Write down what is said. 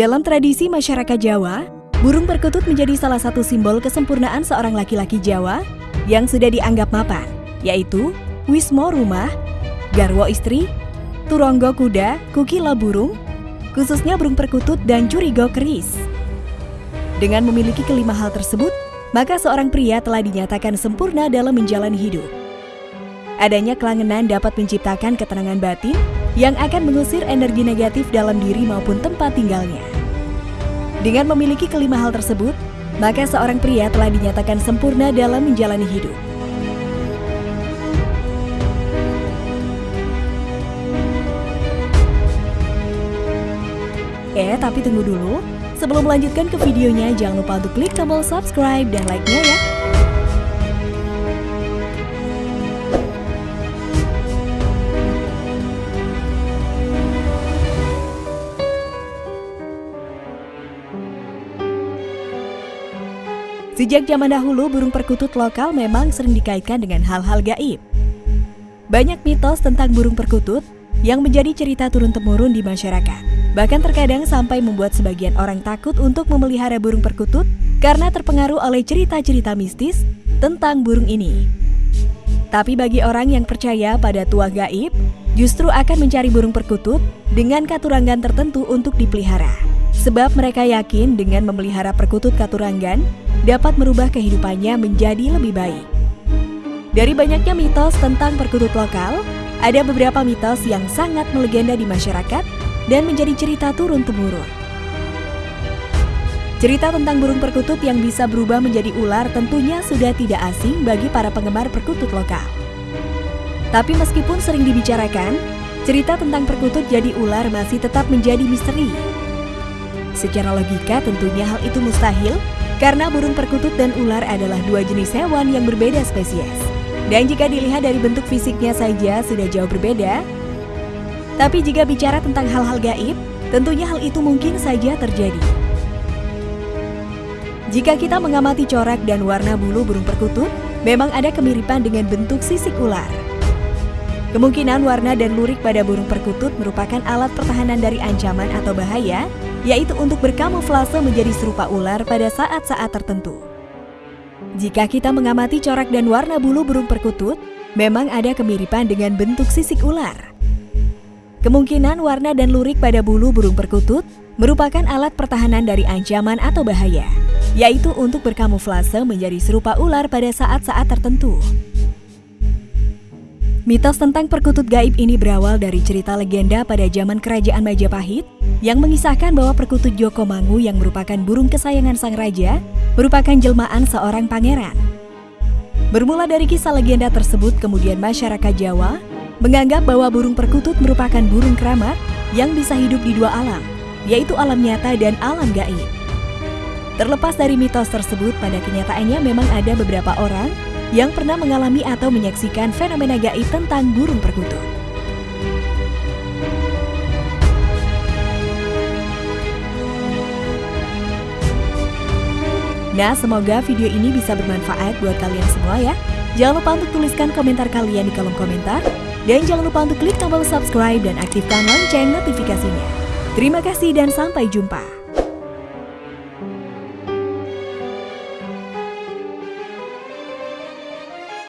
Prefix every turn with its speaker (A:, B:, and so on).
A: Dalam tradisi masyarakat Jawa, burung perkutut menjadi salah satu simbol kesempurnaan seorang laki-laki Jawa yang sudah dianggap mapan, yaitu wismo rumah, garwo istri, turonggo kuda, kukila burung, khususnya burung perkutut dan curigo keris. Dengan memiliki kelima hal tersebut, maka seorang pria telah dinyatakan sempurna dalam menjalani hidup. Adanya kelangenan dapat menciptakan ketenangan batin yang akan mengusir energi negatif dalam diri maupun tempat tinggalnya. Dengan memiliki kelima hal tersebut, maka seorang pria telah dinyatakan sempurna dalam menjalani hidup. Eh, tapi tunggu dulu. Sebelum melanjutkan ke videonya, jangan lupa untuk klik tombol subscribe dan like-nya ya. Sejak zaman dahulu, burung perkutut lokal memang sering dikaitkan dengan hal-hal gaib. Banyak mitos tentang burung perkutut yang menjadi cerita turun-temurun di masyarakat. Bahkan terkadang sampai membuat sebagian orang takut untuk memelihara burung perkutut karena terpengaruh oleh cerita-cerita mistis tentang burung ini. Tapi bagi orang yang percaya pada tua gaib, justru akan mencari burung perkutut dengan katurangan tertentu untuk dipelihara. Sebab mereka yakin dengan memelihara perkutut katurangan dapat merubah kehidupannya menjadi lebih baik. Dari banyaknya mitos tentang perkutut lokal, ada beberapa mitos yang sangat melegenda di masyarakat dan menjadi cerita turun-temurun. Cerita tentang burung perkutut yang bisa berubah menjadi ular tentunya sudah tidak asing bagi para penggemar perkutut lokal. Tapi meskipun sering dibicarakan, cerita tentang perkutut jadi ular masih tetap menjadi misteri. Secara logika tentunya hal itu mustahil karena burung perkutut dan ular adalah dua jenis hewan yang berbeda spesies. Dan jika dilihat dari bentuk fisiknya saja sudah jauh berbeda. Tapi jika bicara tentang hal-hal gaib, tentunya hal itu mungkin saja terjadi. Jika kita mengamati corak dan warna bulu burung perkutut, memang ada kemiripan dengan bentuk sisik ular. Kemungkinan warna dan lurik pada burung perkutut merupakan alat pertahanan dari ancaman atau bahaya yaitu untuk berkamuflase menjadi serupa ular pada saat-saat tertentu. Jika kita mengamati corak dan warna bulu burung perkutut, memang ada kemiripan dengan bentuk sisik ular. Kemungkinan warna dan lurik pada bulu burung perkutut merupakan alat pertahanan dari ancaman atau bahaya, yaitu untuk berkamuflase menjadi serupa ular pada saat-saat tertentu. Mitos tentang perkutut gaib ini berawal dari cerita legenda pada zaman kerajaan Majapahit yang mengisahkan bahwa perkutut Joko Mangu yang merupakan burung kesayangan sang raja merupakan jelmaan seorang pangeran. Bermula dari kisah legenda tersebut, kemudian masyarakat Jawa menganggap bahwa burung perkutut merupakan burung keramat yang bisa hidup di dua alam, yaitu alam nyata dan alam gaib. Terlepas dari mitos tersebut, pada kenyataannya memang ada beberapa orang yang pernah mengalami atau menyaksikan fenomena gaib tentang burung perkutut. Nah, semoga video ini bisa bermanfaat buat kalian semua ya. Jangan lupa untuk tuliskan komentar kalian di kolom komentar. Dan jangan lupa untuk klik tombol subscribe dan aktifkan lonceng notifikasinya. Terima kasih dan sampai jumpa.